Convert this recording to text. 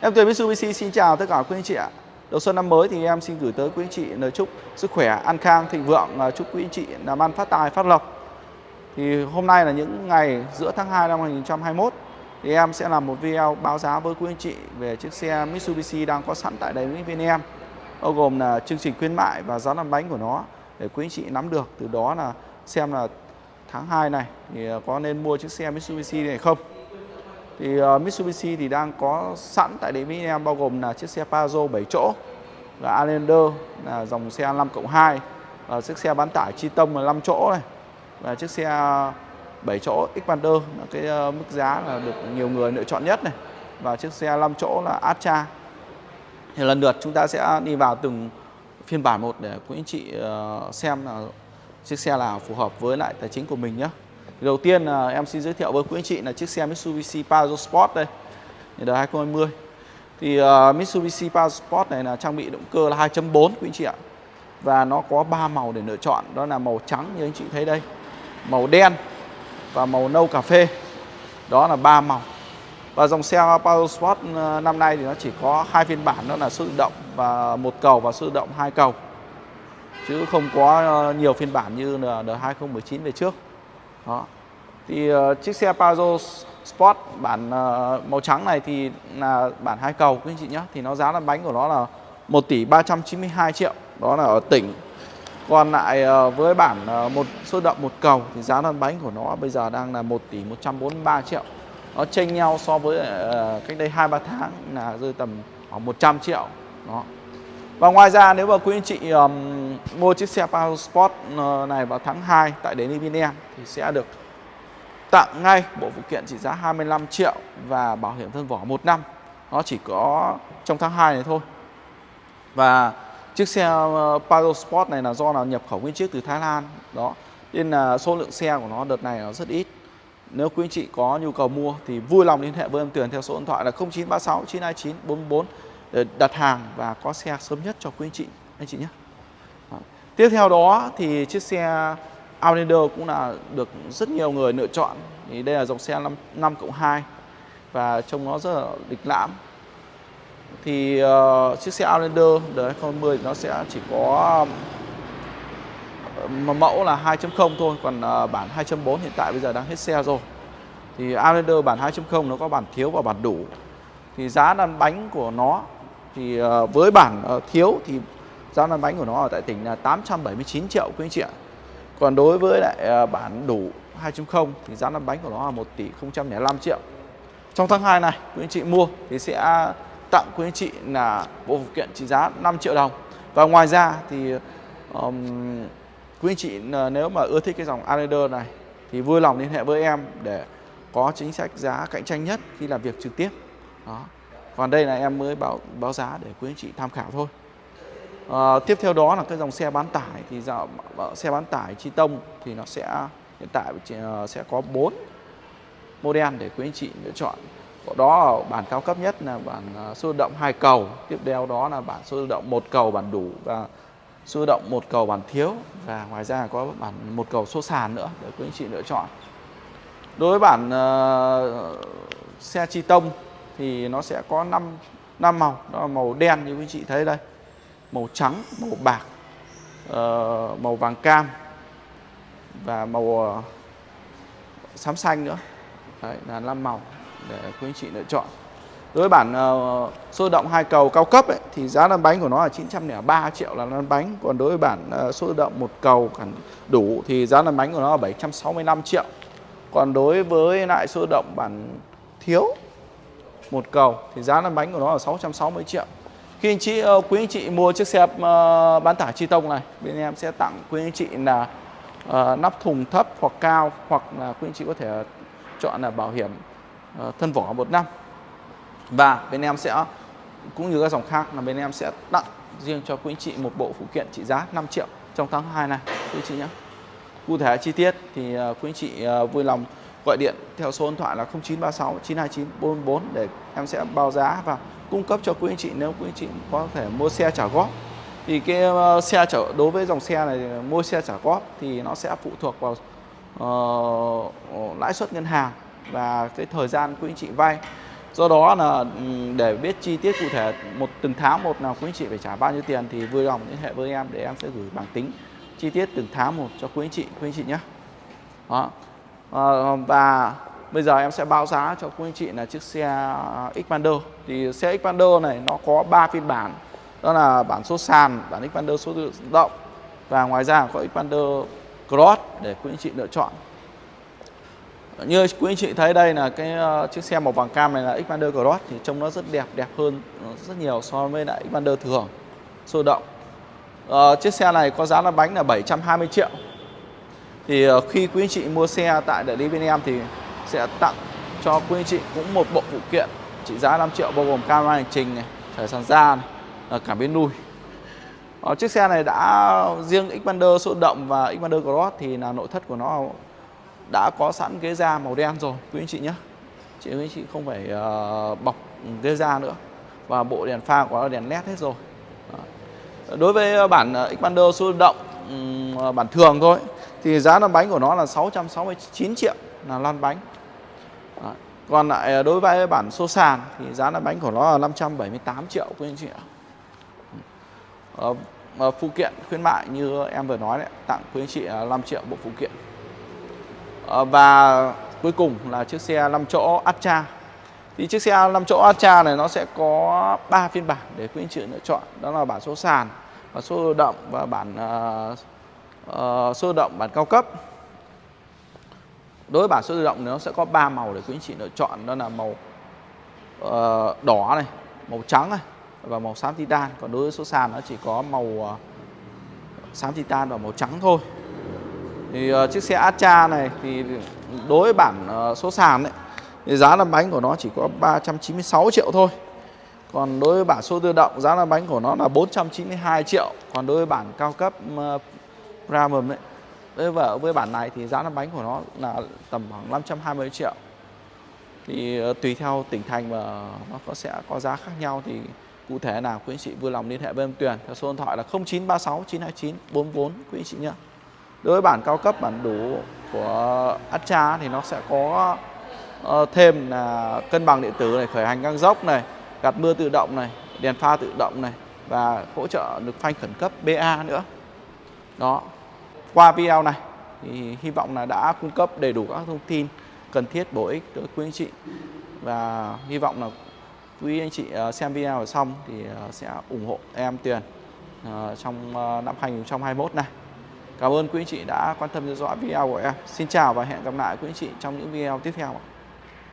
Em Tuyền Mitsubishi xin chào tất cả quý anh chị ạ. Đầu xuân năm mới thì em xin gửi tới quý anh chị lời chúc sức khỏe, an khang, thịnh vượng, chúc quý anh chị làm ăn phát tài, phát lộc. Thì hôm nay là những ngày giữa tháng 2 năm 2021 thì em sẽ làm một video báo giá với quý anh chị về chiếc xe Mitsubishi đang có sẵn tại đây với bên em bao gồm là chương trình khuyến mại và giá lăn bánh của nó để quý anh chị nắm được từ đó là xem là tháng 2 này thì có nên mua chiếc xe Mitsubishi này không thì uh, Mitsubishi thì đang có sẵn tại địa Mỹ em bao gồm là chiếc xe Pajero 7 chỗ là Outlander là dòng xe 5 cộng 2 và chiếc xe bán tải Chi Tông là 5 chỗ này và chiếc xe ờ, 7 chỗ Xpander là cái uh, mức giá là được nhiều người lựa chọn nhất này và chiếc xe 5 chỗ là Astra thì lần lượt chúng ta sẽ đi vào từng phiên bản một để quý anh chị uh, xem là chiếc xe nào phù hợp với lại tài chính của mình nhé đầu tiên là em xin giới thiệu với quý anh chị là chiếc xe Mitsubishi Pajero Sport đây đời 2020 thì uh, Mitsubishi Pajero Sport này là trang bị động cơ là 2.4 quý anh chị ạ. Và nó có ba màu để lựa chọn đó là màu trắng như anh chị thấy đây màu đen và màu nâu cà phê. Đó là ba màu. Và dòng xe Pajero Sport ờ, năm nay thì nó chỉ có hai phiên bản đó là số tự động và một cầu và số tự động hai cầu. Chứ không có ờ, nhiều phiên bản như là đời2019 về trước đó. Thì uh, chiếc xe Pajero Sport bản uh, màu trắng này thì là bản hai cầu quý anh chị nhé thì nó giá là bánh của nó là 1 tỷ 392 triệu. Đó là ở tỉnh. Còn lại uh, với bản uh, một số động một cầu thì giá lăn bánh của nó bây giờ đang là 1 tỷ 143 triệu. Nó chênh nhau so với uh, cách đây 2 3 tháng là rơi tầm khoảng 100 triệu. Đó và ngoài ra nếu mà quý anh chị um, mua chiếc xe Pajero Sport ờ, này vào tháng 2 tại đến Evinem thì sẽ được tặng ngay bộ phụ kiện trị giá 25 triệu và bảo hiểm thân vỏ 1 năm. Nó chỉ có trong tháng 2 này thôi. Và chiếc xe uh, Sport này là do là nhập khẩu nguyên chiếc từ Thái Lan. Đó. Nên là số lượng xe của nó đợt này nó rất ít. Nếu quý anh chị có nhu cầu mua thì vui lòng liên hệ với em Tuyền theo số điện thoại là 0936 929 44 Ờ, đặt hàng và có xe sớm nhất cho quý anh chị anh chị nhé. Tiếp theo đó thì chiếc xe Outlander cũng là được rất nhiều người lựa chọn. Thì đây là dòng xe 5, 5 cộng 2 và trông nó rất là lịch lãm. Thì uh, chiếc xe Outlander đời 2010 nó sẽ chỉ có uh, mẫu là 2.0 thôi, còn uh, bản 2.4 hiện tại bây giờ đang hết xe rồi. Thì Outlander bản 2.0 nó có bản thiếu và bản đủ. Thì giá lăn bánh của nó thì ờ, với bản ờ, thiếu thì giá lăn bánh của nó ở tại tỉnh là 879 triệu quý anh chị ạ. Còn đối với lại ờ, bản đủ 2.0 thì giá lăn bánh của nó là 1 tỷ 005 triệu. Trong tháng 2 này quý anh chị mua thì sẽ tặng quý anh chị là bộ phụ kiện trị giá 5 triệu đồng. Và ngoài ra thì um, quý anh chị nếu mà ưa thích cái dòng Islander này thì vui lòng liên hệ với em để có chính sách giá cạnh tranh nhất khi làm việc trực tiếp. Đó. Còn đây là em mới báo báo giá để quý anh chị tham khảo thôi. À, tiếp theo đó là cái dòng xe bán tải thì dạo ờ, xe bán tải chi tông thì nó sẽ hiện tại ờ, sẽ có 4 model để quý anh chị lựa chọn. Có đó bản cao cấp nhất là bản ờ, số động hai cầu, tiếp theo đó là bản số động một cầu bản đủ và số động một cầu bản thiếu và ngoài ra có bản một cầu số sàn nữa để quý anh chị lựa chọn. Đối với bản uh, xe chi tông thì nó sẽ có 5 năm màu, đó là màu đen như quý chị thấy đây, màu trắng, màu bạc, uh, màu vàng cam và màu uh, xám xanh nữa. Đấy là năm màu để quý anh chị lựa chọn. Đối với bản uh, sôi động hai cầu cao cấp ấy, thì giá lăn bánh của nó là 903 triệu là lăn bánh. Còn đối với bản uh, sôi động một cầu đủ thì giá lăn bánh của nó là 765 triệu. Còn đối với lại sôi động bản thiếu một cầu thì giá lăn bánh của nó là 660 triệu. Khi anh chị uh, quý anh chị mua chiếc xe uh, bán tải chi tông này, bên em sẽ tặng quý anh chị là uh, nắp thùng thấp hoặc cao hoặc là quý anh chị có thể chọn là bảo hiểm uh, thân vỏ một năm. Và bên em sẽ cũng như các dòng khác là bên em sẽ tặng riêng cho quý anh chị một bộ phụ kiện trị giá 5 triệu trong tháng 2 này quý anh chị nhé. Cụ thể chi tiết thì uh, quý anh chị uh, vui lòng gọi điện theo số điện thoại là 0936 929 444 để em sẽ báo giá và cung cấp cho quý anh chị. Nếu quý anh chị có thể mua xe trả góp thì cái ờ, xe trả đối với dòng xe này mua xe trả góp thì nó sẽ phụ thuộc vào uh, lãi suất ngân hàng và cái thời gian quý anh chị vay. Do đó là ừ, để biết chi tiết cụ thể một từng tháng một nào quý anh chị phải trả bao nhiêu tiền thì vui lòng liên hệ với em để em sẽ gửi bảng tính chi tiết từng tháng một cho quý anh chị quý anh chị nhé. Đó. Ờ, và bây giờ em sẽ báo giá cho quý anh chị là chiếc xe à, Xpander. Thì xe Xpander này nó có 3 phiên bản. Đó là bản số sàn bản Xpander số tự động. Và ngoài ra có Xpander Cross để quý anh chị lựa chọn. Như quý anh chị thấy đây là cái ờ, chiếc xe màu vàng cam này là Xpander Cross thì trông nó rất đẹp đẹp hơn ờ, rất nhiều so với lại Xpander thường sôi động. Ờ, chiếc xe này có giá là bánh là 720 triệu thì ờ, khi quý anh chị mua xe tại đại lý bên em thì sẽ tặng cho quý anh chị cũng một bộ phụ kiện trị giá 5 triệu bao gồm camera hành trình này, thời sàn da này, ờ, cảm biến nuôi. Ở ờ, chiếc xe này đã riêng Xpander số động và Xpander Cross thì là nội thất của nó đã có sẵn ghế da màu đen rồi quý anh chị nhé. Chị quý anh chị không phải bọc ghế da nữa và bộ đèn pha của nó đèn led hết rồi. Đối với bản Xpander số động bản thường thôi thì giá lăn bánh của nó là 669 triệu là lăn bánh. Đó. Còn lại à, đối với bản số sàn thì giá lăn bánh của nó là 578 triệu quý anh chị ạ. Ờ, phụ kiện khuyến mại như em vừa nói đấy, tặng quý anh chị 5 triệu bộ phụ kiện. Ờ, và cuối cùng là chiếc xe 5 chỗ Astra. Thì chiếc xe 5 chỗ Astra này nó sẽ có 3 phiên bản để quý anh chị lựa chọn, đó là bản số sàn, bản số động và bản uh, Ờ, sơ động bản cao cấp. Đối với bản số tự động thì nó sẽ có 3 màu để quý anh chị lựa chọn, đó là màu uh, đỏ này, màu trắng này và màu xám titan. Còn đối với số sàn nó chỉ có màu uh, xám titan và màu trắng thôi. Thì uh, chiếc xe Astra này thì đối với bản uh, số sàn đấy thì giá lăn bánh của nó chỉ có 396 triệu thôi. Còn đối với bản số tự động giá lăn bánh của nó là 492 triệu. Còn đối với bản cao cấp uh, Ram đấy với vợ với bản này thì giá lăn bánh của nó là tầm khoảng 520 triệu. Thì ờ, tùy theo tỉnh thành và nó có sẽ có giá khác nhau thì cụ thể nào quý anh chị vui lòng liên hệ với em Tuyền theo số điện thoại là 0936 929 44 quý anh chị nhé. Đối với bản cao cấp bản đủ của Astra thì nó sẽ có ờ, thêm là cân bằng điện tử này, khởi hành ngang dốc này, gạt mưa tự động này, đèn pha tự động này và hỗ trợ được phanh khẩn cấp BA nữa. Đó. Qua video này, thì hy vọng là đã cung cấp đầy đủ các thông tin cần thiết bổ ích tới quý anh chị và hy vọng là quý anh chị ờ, xem video xong thì ờ, sẽ ủng hộ em Tuyền ờ, trong năm 2021 này. Cảm ơn quý anh chị đã quan tâm theo dõi video của em. Xin chào và hẹn gặp lại quý anh chị trong những video tiếp theo. ạ.